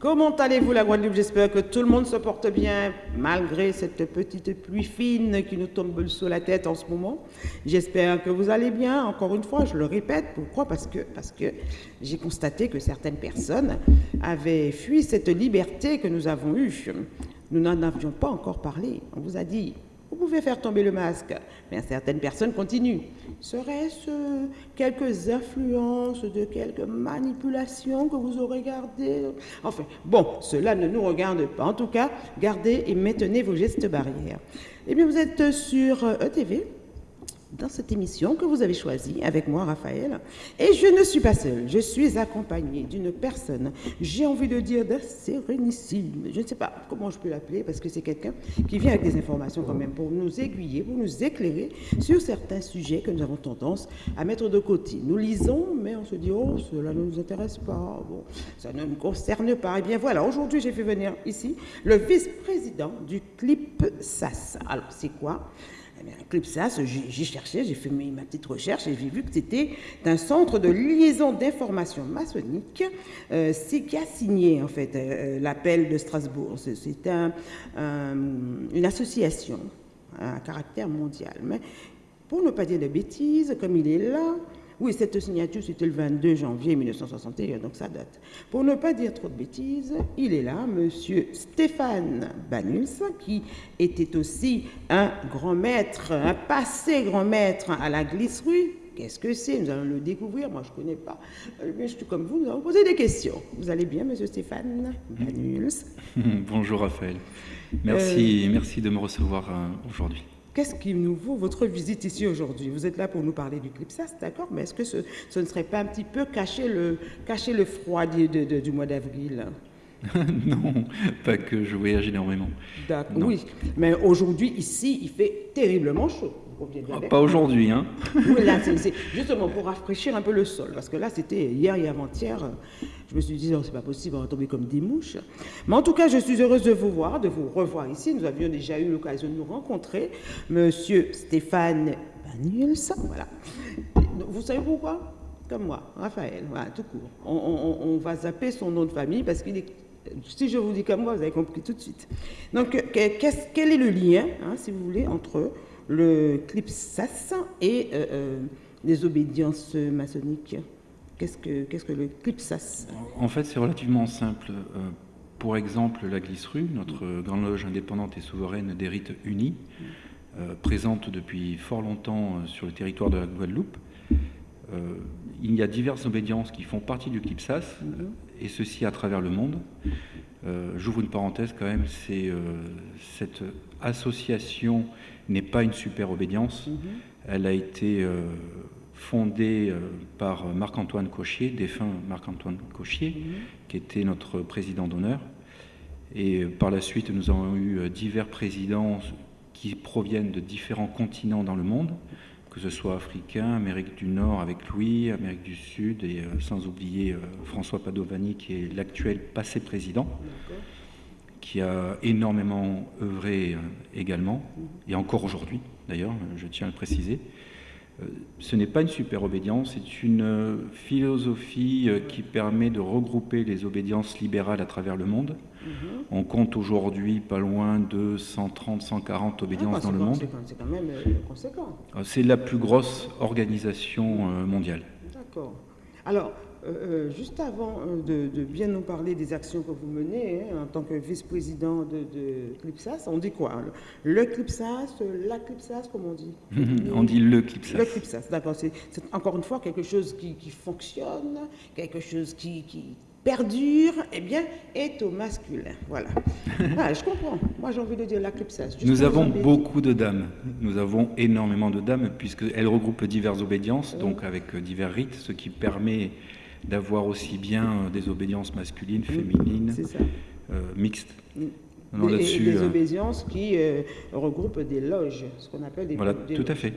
Comment allez-vous la Guadeloupe? J'espère que tout le monde se porte bien malgré cette petite pluie fine qui nous tombe sur la tête en ce moment. J'espère que vous allez bien. Encore une fois, je le répète. Pourquoi? Parce que, parce que j'ai constaté que certaines personnes avaient fui cette liberté que nous avons eue. Nous n'en avions pas encore parlé. On vous a dit, vous pouvez faire tomber le masque, mais certaines personnes continuent. Serait-ce quelques influences de quelques manipulations que vous aurez gardées? Enfin, bon, cela ne nous regarde pas. En tout cas, gardez et maintenez vos gestes barrières. Eh bien, vous êtes sur ETV, dans cette émission que vous avez choisie avec moi, Raphaël. Et je ne suis pas seule, je suis accompagnée d'une personne, j'ai envie de dire d'un sérénissime. Je ne sais pas comment je peux l'appeler parce que c'est quelqu'un qui vient avec des informations quand même pour nous aiguiller, pour nous éclairer sur certains sujets que nous avons tendance à mettre de côté. Nous lisons, mais on se dit, oh, cela ne nous intéresse pas, bon, ça ne me concerne pas. Et eh bien voilà, aujourd'hui j'ai fait venir ici le vice-président du CLIP SAS. Alors c'est quoi? Un club SAS, j'ai cherché, j'ai fait ma petite recherche et j'ai vu que c'était un centre de liaison d'informations maçonniques. Euh, c'est qui a signé en fait euh, euh, l'appel de Strasbourg. C'est un, une association à caractère mondial. Mais pour ne pas dire de bêtises, comme il est là, oui, cette signature, c'était le 22 janvier 1961, donc ça date. Pour ne pas dire trop de bêtises, il est là, monsieur Stéphane Banuls, qui était aussi un grand maître, un passé grand maître à la glisserie. Qu'est-ce que c'est? Nous allons le découvrir. Moi, je ne connais pas. Euh, mais je suis comme vous, nous allons poser des questions. Vous allez bien, monsieur Stéphane Banuls Bonjour, Raphaël. Merci, euh, merci de me recevoir euh, aujourd'hui. Qu'est-ce qui nous vaut votre visite ici aujourd'hui? Vous êtes là pour nous parler du CLIPSAS, d'accord, mais est-ce que ce, ne serait pas un petit peu cacher le, cacher le froid du, du mois d'avril? Non, pas que je voyage énormément. D'accord, oui. Mais aujourd'hui, ici, il fait terriblement chaud. Ah, pas aujourd'hui, hein Oui, là, c'est justement pour rafraîchir un peu le sol. Parce que là, c'était hier et avant-hier. Je me suis dit, non, c'est pas possible, on va tomber comme des mouches. Mais en tout cas, je suis heureuse de vous voir, de vous revoir ici. Nous avions déjà eu l'occasion de nous rencontrer. Monsieur Stéphane Banuels, voilà. Vous savez pourquoi? Comme moi, Raphaël, voilà, tout court. On, va zapper son nom de famille parce qu'il est si je vous dis comme moi, vous avez compris tout de suite. Donc, quel est le lien, hein, si vous voulez, entre le CLIPSAS et euh, euh, les obédiences maçonniques Qu'est-ce que, qu'est-ce que le CLIPSAS En fait, c'est relativement simple. Euh, pour exemple, la Glisserue, notre grande loge indépendante et souveraine des rites unis, présente depuis fort longtemps sur le territoire de la Guadeloupe. il y a diverses obédiences qui font partie du CLIPSAS, mm-hmm. et ceci à travers le monde. j'ouvre une parenthèse quand même, c'est cette association n'est pas une super obédience. Mhm. Elle a été euh, fondée euh, par Marc-Antoine Cochier, défunt Marc-Antoine Cochier, mhm. qui était notre président d'honneur. Et euh, par la suite, nous avons eu divers présidents qui proviennent de différents continents dans le monde, que ce soit africain, Amérique du Nord avec Louis, Amérique du Sud, et sans oublier François Padovani, qui est l'actuel passé président qui a énormément œuvré euh, également, et encore aujourd'hui d'ailleurs, je tiens à le préciser. Euh, ce n'est pas une super obédience, c'est une euh, philosophie qui permet de regrouper les obédiences libérales à travers le monde. Mhm. On compte aujourd'hui pas loin de 130, 140 obédiences ah, bah, dans le monde. C'est quand même conséquent. C'est la plus grosse organisation mondiale. D'accord. Alors, euh, euh, juste avant euh, de, bien nous parler des actions que vous menez hein, en tant que vice-président de, de, CLIPSAS, on dit quoi Le CLIPSAS, la CLIPSAS, comme on dit On dit le CLIPSAS. Le CLIPSAS, d'accord. C'est encore une fois quelque chose qui, fonctionne, quelque chose qui, perdure, eh bien, est au masculin. Voilà. Ah, je comprends. Moi, j'ai envie de dire la CLIPSAS. Nous avons beaucoup de dames. Nous avons énormément de dames, puisqu'elles regroupent diverses obédiences, donc avec divers rites, ce qui permet d'avoir aussi bien euh, des obédiences masculines, féminines, euh, mixtes. Mm. des, des euh, obédiences qui regroupent des loges, ce qu'on appelle des Voilà, tout à fait.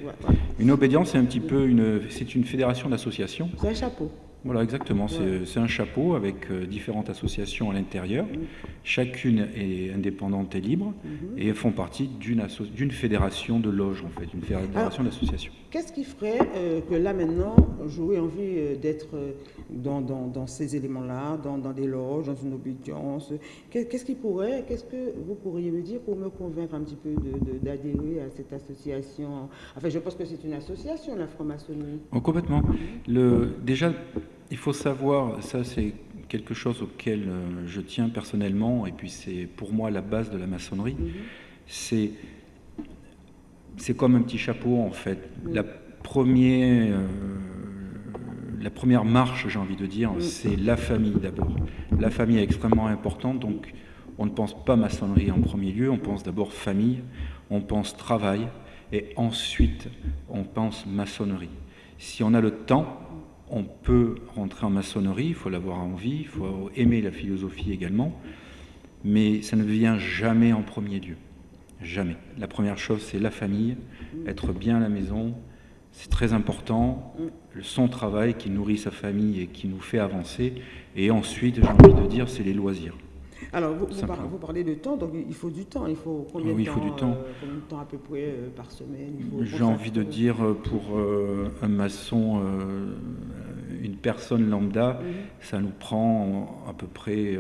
Une obédience, c'est un petit peu une, c'est une fédération d'associations. C'est un chapeau. Voilà, exactement. C'est un chapeau avec différentes associations à l'intérieur. Mm. Chacune est indépendante et libre mm-hmm. et font partie d'une fédération de loges, en fait, une fédération d'associations. Qu'est-ce qui ferait euh, que là maintenant, j'aurais envie euh, d'être euh, dans, dans, dans, ces éléments-là, dans, dans, des loges, dans une obédience? Qu'est-ce qui pourrait, qu'est-ce que vous pourriez me dire pour me convaincre un petit peu d'adhérer à cette association? Enfin, je pense que c'est une association, la franc-maçonnerie. Oh, complètement. Le, déjà, il faut savoir, ça c'est quelque chose auquel je tiens personnellement, et puis c'est pour moi la base de la maçonnerie, c'est c'est comme un petit chapeau en fait. La première, euh, la première marche, j'ai envie de dire, c'est la famille d'abord. La famille est extrêmement importante, donc on ne pense pas maçonnerie en premier lieu, on pense d'abord famille, on pense travail, et ensuite on pense maçonnerie. Si on a le temps, on peut rentrer en maçonnerie, il faut l'avoir envie, il faut aimer la philosophie également, mais ça ne vient jamais en premier lieu. Jamais. La première chose, c'est la famille, être bien à la maison, c'est très important. Son travail qui nourrit sa famille et qui nous fait avancer. Et ensuite, j'ai envie de dire, c'est les loisirs. Alors, vous, vous, parlez de temps, donc il faut du temps. Il faut combien, oui, de, temps, il faut du temps. Euh, combien de temps à peu près euh, par semaine J'ai envie de dire, euh, pour un maçon, une personne lambda, mhm. ça nous prend à peu près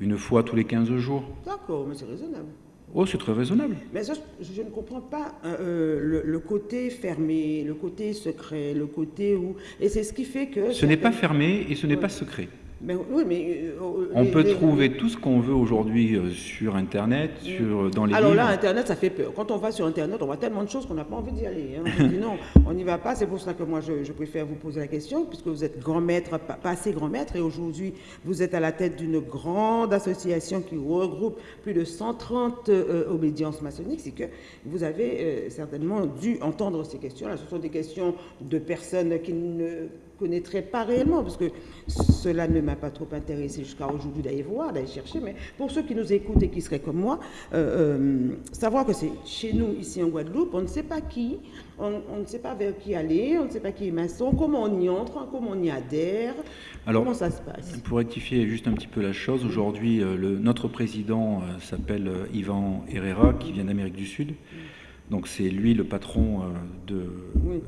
une fois tous les 15 jours. D'accord, mais c'est raisonnable. Oh, c'est très raisonnable. Mais je, ne comprends pas euh, euh, le, côté fermé, le côté secret, le côté où... Et c'est ce qui fait que... Ce n'est pas fermé et ce n'est pas secret. Mais, oui, mais, euh, on peut trouver tout ce qu'on veut aujourd'hui euh, sur Internet, sur, dans les Alors là, Internet, ça fait peur. Quand on va sur Internet, on voit tellement de choses qu'on n'a pas envie d'y aller. Hein. On dit non, on n'y va pas. C'est pour ça que moi, je, préfère vous poser la question, puisque vous êtes grand maître, pas, assez grand maître, et aujourd'hui, vous êtes à la tête d'une grande association qui regroupe plus de 130 euh, obédiences maçonniques. C'est que vous avez certainement dû entendre ces questions-là. Ce sont des questions de personnes qui ne connaîtrais pas réellement, parce que cela ne m'a pas trop intéressé jusqu'à aujourd'hui d'aller voir, d'aller chercher, mais pour ceux qui nous écoutent et qui seraient comme moi, euh, euh, savoir que c'est chez nous, ici en Guadeloupe, on ne sait pas qui, on, ne sait pas vers qui aller, on ne sait pas qui est maçon, comment on y entre, comment on y adhère, Alors, comment ça se passe. Pour rectifier juste un petit peu la chose, aujourd'hui, euh, notre président s'appelle Ivan Herrera, qui vient d'Amérique du Sud. Donc c'est lui le patron euh, de, euh,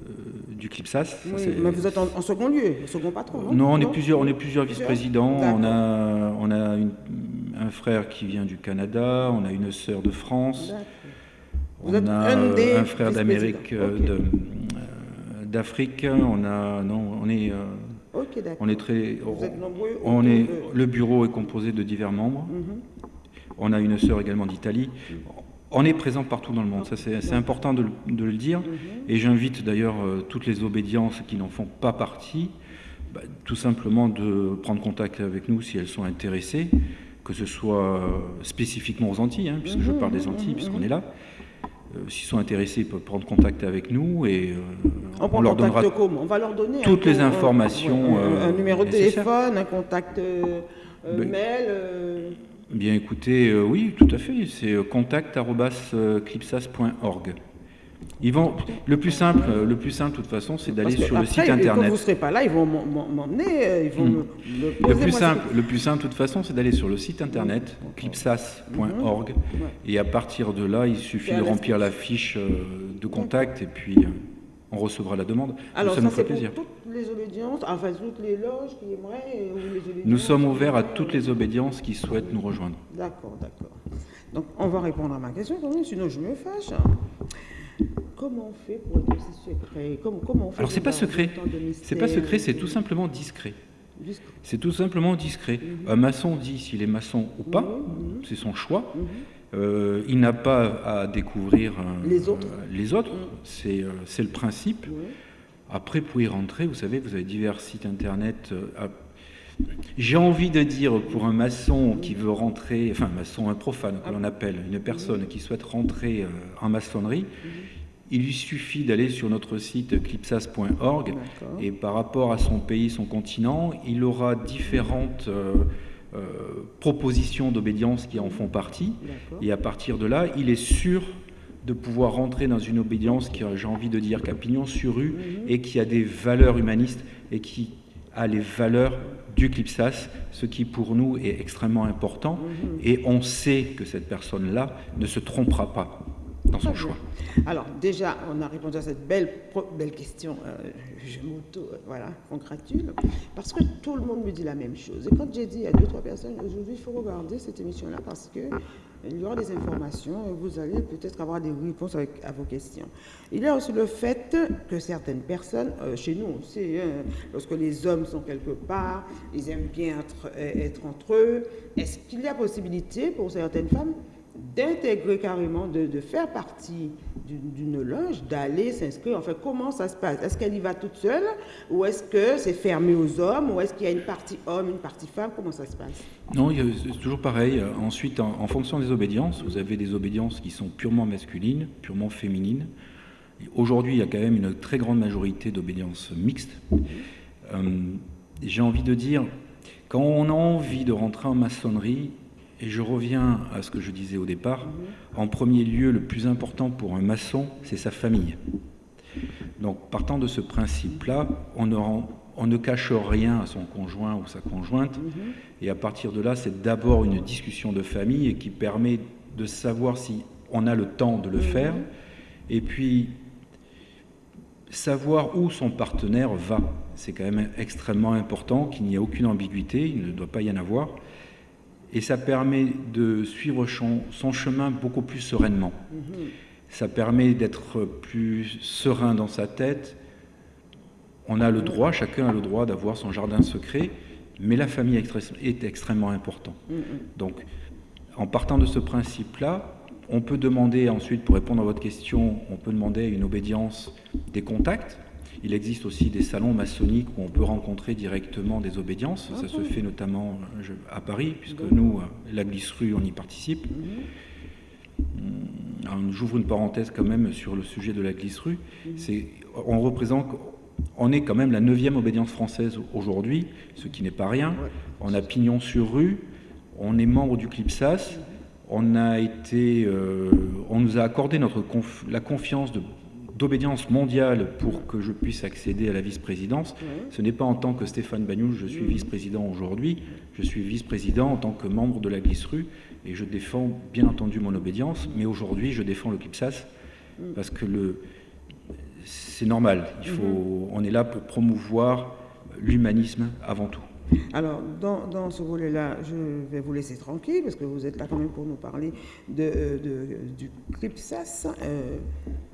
du CLIPSAS. Oui, mais vous êtes en, second lieu, second patron, non Non, on est plusieurs, on est plusieurs vice-présidents. On a, on a un frère qui vient du Canada, on a une sœur de France, on a un, frère d'Amérique, euh, d'Afrique. On a, non, on est, on est très, on est, le bureau est composé de divers membres. Mhm. On a une sœur également d'Italie. On est présent partout dans le monde, ça c'est important de, le dire. Mhm. Et j'invite d'ailleurs euh, toutes les obédiences qui n'en font pas partie, bah, tout simplement de prendre contact avec nous si elles sont intéressées, que ce soit euh, spécifiquement aux Antilles, hein, puisque je mhm, parle des Antilles, mhm, puisqu'on est là. Euh, s'ils sont intéressés, ils peuvent prendre contact avec nous et on, leur donnera on va leur donner toutes les informations. un, numéro de téléphone, un contact ben, mail. Bien écoutez, euh, oui, tout à fait, c'est euh, contact.clipsas.org. Ils vont, le plus simple, euh, le plus simple de toute façon, c'est d'aller sur le site internet. Quand vous ne serez pas là, ils vont m'emmener, ils vont hmm. le, plus simple, le plus simple de toute façon, c'est d'aller sur le site internet clipsas.org et à partir de là, il suffit de remplir la fiche de contact et puis on recevra la demande. Alors, ça, nous fait plaisir. Pour toutes les obédiences, enfin toutes les loges qui aimeraient. nous sommes ouverts à toutes les obédiences qui souhaitent nous rejoindre. D'accord, d'accord. Donc, on va répondre à ma question sinon je me fâche. Comment on fait pour être aussi secret? Comment, comment on fait Alors, c'est pas secret. C'est pas secret, c'est tout simplement discret. C'est tout simplement discret. Un maçon dit s'il est maçon ou pas, c'est son choix. Euh, il n'a pas à découvrir euh, les autres. les autres. C'est, euh, c'est le principe. Après, pour y rentrer, vous savez, vous avez divers sites internet. j'ai envie de dire pour un maçon qui veut rentrer, enfin un maçon, un profane que l'on appelle, une personne qui souhaite rentrer en maçonnerie, il lui suffit d'aller sur notre site clipsas.org et par rapport à son pays, son continent, il aura différentes euh, propositions d'obédience qui en font partie. Et à partir de là, il est sûr de pouvoir rentrer dans une obédience qui, j'ai envie de dire, qui a pignon sur rue mhm. et qui a des valeurs humanistes et qui a les valeurs du CLIPSAS, ce qui pour nous est extrêmement important. Mhm. Et on sait que cette personne-là ne se trompera pas. Dans son choix. Alors déjà, on a répondu à cette belle, belle question. Euh, je m'auto, euh, voilà, congratule, parce que tout le monde me dit la même chose. Et quand j'ai dit à deux, trois personnes, aujourd'hui, il faut regarder cette émission-là parce que il y aura des informations et vous allez peut-être avoir des réponses à vos questions. Il y a aussi le fait que certaines personnes, euh, chez nous aussi, hein, lorsque les hommes sont quelque part, ils aiment bien être entre eux, est-ce qu'il y a possibilité pour certaines femmes d'intégrer carrément, de, faire partie d'une loge, d'aller s'inscrire. Enfin, comment ça se passe? Est-ce qu'elle y va toute seule? Ou est-ce que c'est fermé aux hommes? Ou est-ce qu'il y a une partie homme, une partie femme? Comment ça se passe? Non, c'est toujours pareil. Ensuite, en, fonction des obédiences, vous avez des obédiences qui sont purement masculines, purement féminines. Aujourd'hui, il y a quand même une très grande majorité d'obédiences mixtes. Euh, j'ai envie de dire, quand on a envie de rentrer en maçonnerie, et je reviens à ce que je disais au départ. En premier lieu, le plus important pour un maçon, c'est sa famille. Donc, partant de ce principe-là, on ne, cache rien à son conjoint ou sa conjointe. Et à partir de là, c'est d'abord une discussion de famille qui permet de savoir si on a le temps de le faire. Et puis, savoir où son partenaire va. C'est quand même extrêmement important qu'il n'y ait aucune ambiguïté, il ne doit pas y en avoir et ça permet de suivre son, chemin beaucoup plus sereinement. Mhm. Ça permet d'être plus serein dans sa tête. On a le droit, chacun a le droit d'avoir son jardin secret, mais la famille est extrêmement importante. Mhm. Donc, en partant de ce principe-là, on peut demander ensuite, pour répondre à votre question, on peut demander une obédience des contacts, il existe aussi des salons maçonniques où on peut rencontrer directement des obédiences. Ça se fait notamment euh, à Paris, puisque nous, euh, la Glisserue, on y participe. Hum, j'ouvre une parenthèse quand même sur le sujet de la Glisserue. C'est, on représente, on est quand même la neuvième obédience française aujourd'hui, ce qui n'est pas rien. On a pignon sur rue, on est membre du CLIPSAS, on a été, euh, on nous a accordé notre la confiance de d'obédience mondiale pour que je puisse accéder à la vice-présidence. Ce n'est pas en tant que Stéphane Bagnoul, je suis vice-président aujourd'hui, je suis vice-président en tant que membre de la Glisserue et je défends bien entendu mon obédience, mais aujourd'hui je défends le CLIPSAS parce que le, c'est normal, il faut, mhm. on est là pour promouvoir l'humanisme avant tout. Alors, dans, ce volet-là, je vais vous laisser tranquille parce que vous êtes là quand même pour nous parler euh, du CRIPSAS, euh,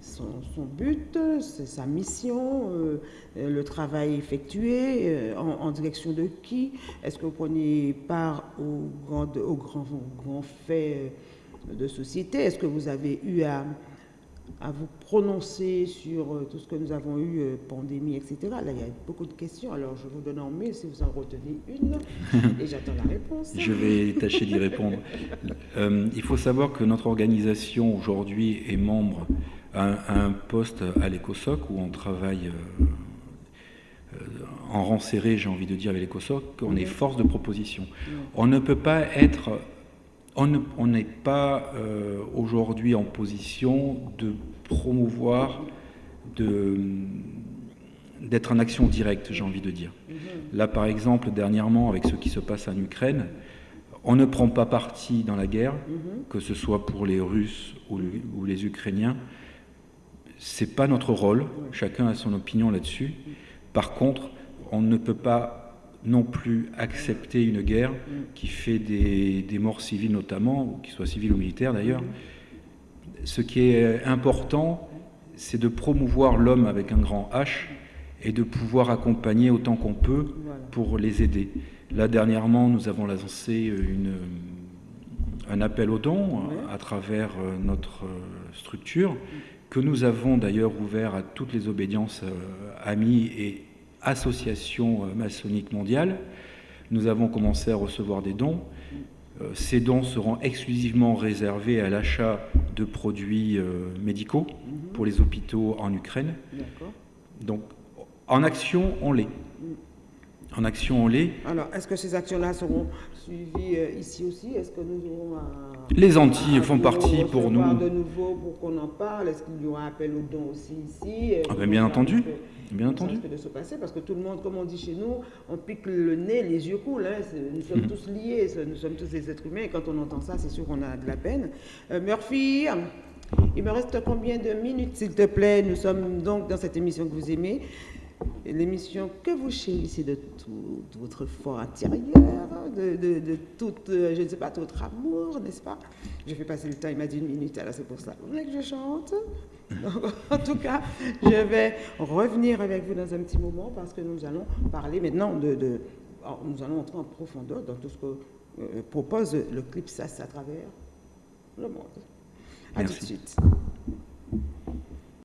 son, but, sa mission, euh, le travail effectué, en, direction de qui? Est-ce que vous prenez part aux, grands faits de société? Est-ce que vous avez eu à à vous prononcer sur euh, tout ce que nous avons eu, euh, pandémie, etc. Là, il y a beaucoup de questions. Alors, je vous donne en mail si vous en retenez une et j'attends la réponse. Je vais tâcher d'y répondre. Euh, il faut savoir que notre organisation aujourd'hui est membre à, un poste à l'ECOSOC où on travaille en rang serré, j'ai envie de dire, avec l'ECOSOC. On est force de proposition. On ne peut pas être on n'est pas euh, aujourd'hui en position de promouvoir, d'être en action directe, j'ai envie de dire. Mhm. Là, par exemple, dernièrement, avec ce qui se passe en Ukraine, on ne prend pas parti dans la guerre, mhm. que ce soit pour les Russes ou, ou les Ukrainiens. C'est pas notre rôle. Chacun a son opinion là-dessus. Par contre, on ne peut pas non plus accepter une guerre qui fait des, morts civiles notamment, qu'ils soient civils ou militaires d'ailleurs. Ce qui est important, c'est de promouvoir l'homme avec un grand H et de pouvoir accompagner autant qu'on peut pour les aider. Là, dernièrement, nous avons lancé un appel aux dons à travers euh, notre euh, structure, que nous avons d'ailleurs ouvert à toutes les obédiences euh, amies et association euh, maçonnique mondiale. Nous avons commencé à recevoir des dons. Euh, ces dons seront exclusivement réservés à l'achat de produits euh, médicaux pour les hôpitaux en Ukraine. Donc, en action, on l'est. En action, on l'est. Alors, est-ce que ces actions-là seront suivies ici aussi? Est-ce que nous aurons Les Antilles font partie pour nous. de nouveau pour qu'on en parle Est-ce qu'il y aura un appel aux dons aussi ici? Ah ben, Bien entendu. Bien entendu. Ça de se passer? Parce que tout le monde, comme on dit chez nous, on pique le nez, les yeux coulent. Hein, nous sommes mhm. tous liés, nous sommes tous des êtres humains. Et quand on entend ça, c'est sûr qu'on a de la peine. Euh, Murphy, Il me reste combien de minutes, s'il te plaît? Nous sommes donc dans cette émission que vous aimez, l'émission que vous chérissez de tout, votre fort intérieur, de, de, tout, euh, je ne sais pas, tout votre amour, n'est-ce pas? Je fais passer le temps, il m'a dit une minute, alors c'est pour ça. Vous voulez que je chante? En tout cas, je vais revenir avec vous dans un petit moment parce que nous allons parler maintenant de... nous allons entrer en profondeur dans tout ce que euh, propose le clip SAS à travers le monde. À tout de suite.